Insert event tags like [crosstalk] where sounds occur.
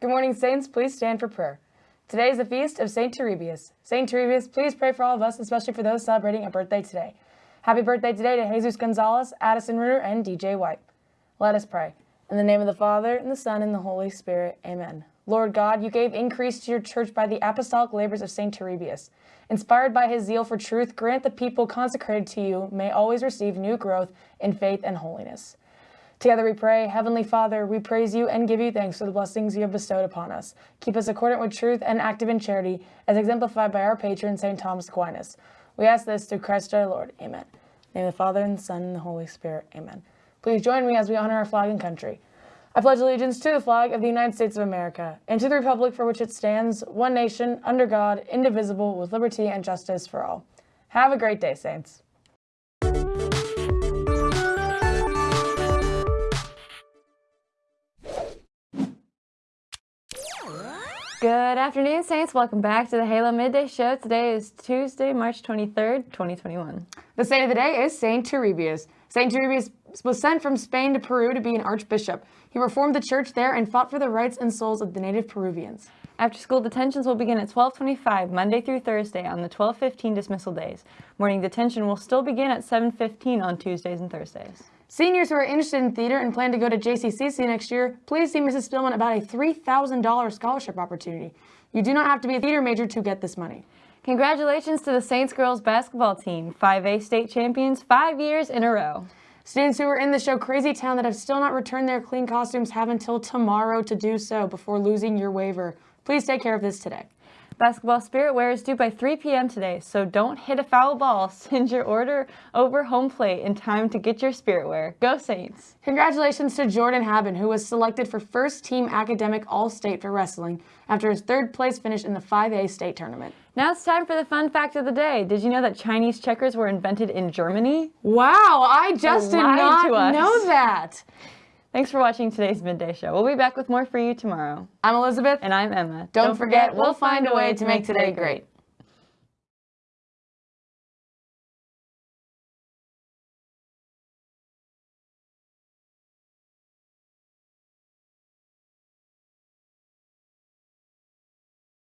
Good morning, Saints. Please stand for prayer. Today is the feast of St. Turibius. St. Turibius, please pray for all of us, especially for those celebrating a birthday today. Happy birthday today to Jesus Gonzalez, Addison Ritter, and DJ White. Let us pray. In the name of the Father, and the Son, and the Holy Spirit. Amen. Lord God, you gave increase to your church by the apostolic labors of St. Turibius. Inspired by his zeal for truth, grant the people consecrated to you may always receive new growth in faith and holiness. Together we pray, Heavenly Father, we praise you and give you thanks for the blessings you have bestowed upon us. Keep us accordant with truth and active in charity, as exemplified by our patron, St. Thomas Aquinas. We ask this through Christ our Lord. Amen. In the name of the Father, and the Son, and the Holy Spirit. Amen. Please join me as we honor our flag and country. I pledge allegiance to the flag of the United States of America, and to the republic for which it stands, one nation, under God, indivisible, with liberty and justice for all. Have a great day, Saints. Good afternoon, Saints. Welcome back to the Halo Midday Show. Today is Tuesday, March 23rd, 2021. The saint of the day is Saint Turibius. Saint Turibius was sent from Spain to Peru to be an archbishop. He reformed the church there and fought for the rights and souls of the native Peruvians. After school detentions will begin at 1225 Monday through Thursday on the 1215 dismissal days. Morning detention will still begin at 715 on Tuesdays and Thursdays. Seniors who are interested in theater and plan to go to JCCC next year, please see Mrs. Spillman about a $3,000 scholarship opportunity. You do not have to be a theater major to get this money. Congratulations to the Saints girls basketball team, 5A state champions five years in a row. Students who were in the show Crazy Town that have still not returned their clean costumes have until tomorrow to do so before losing your waiver. Please take care of this today. Basketball Spirit Wear is due by 3 p.m. today, so don't hit a foul ball. [laughs] Send your order over home plate in time to get your Spirit Wear. Go Saints! Congratulations to Jordan Haben, who was selected for first team academic All-State for wrestling after his third place finish in the 5A state tournament. Now it's time for the fun fact of the day. Did you know that Chinese checkers were invented in Germany? Wow, I just did not know that. Thanks for watching today's Midday Show. We'll be back with more for you tomorrow. I'm Elizabeth. And I'm Emma. Don't, Don't forget, we'll find a way to make today great.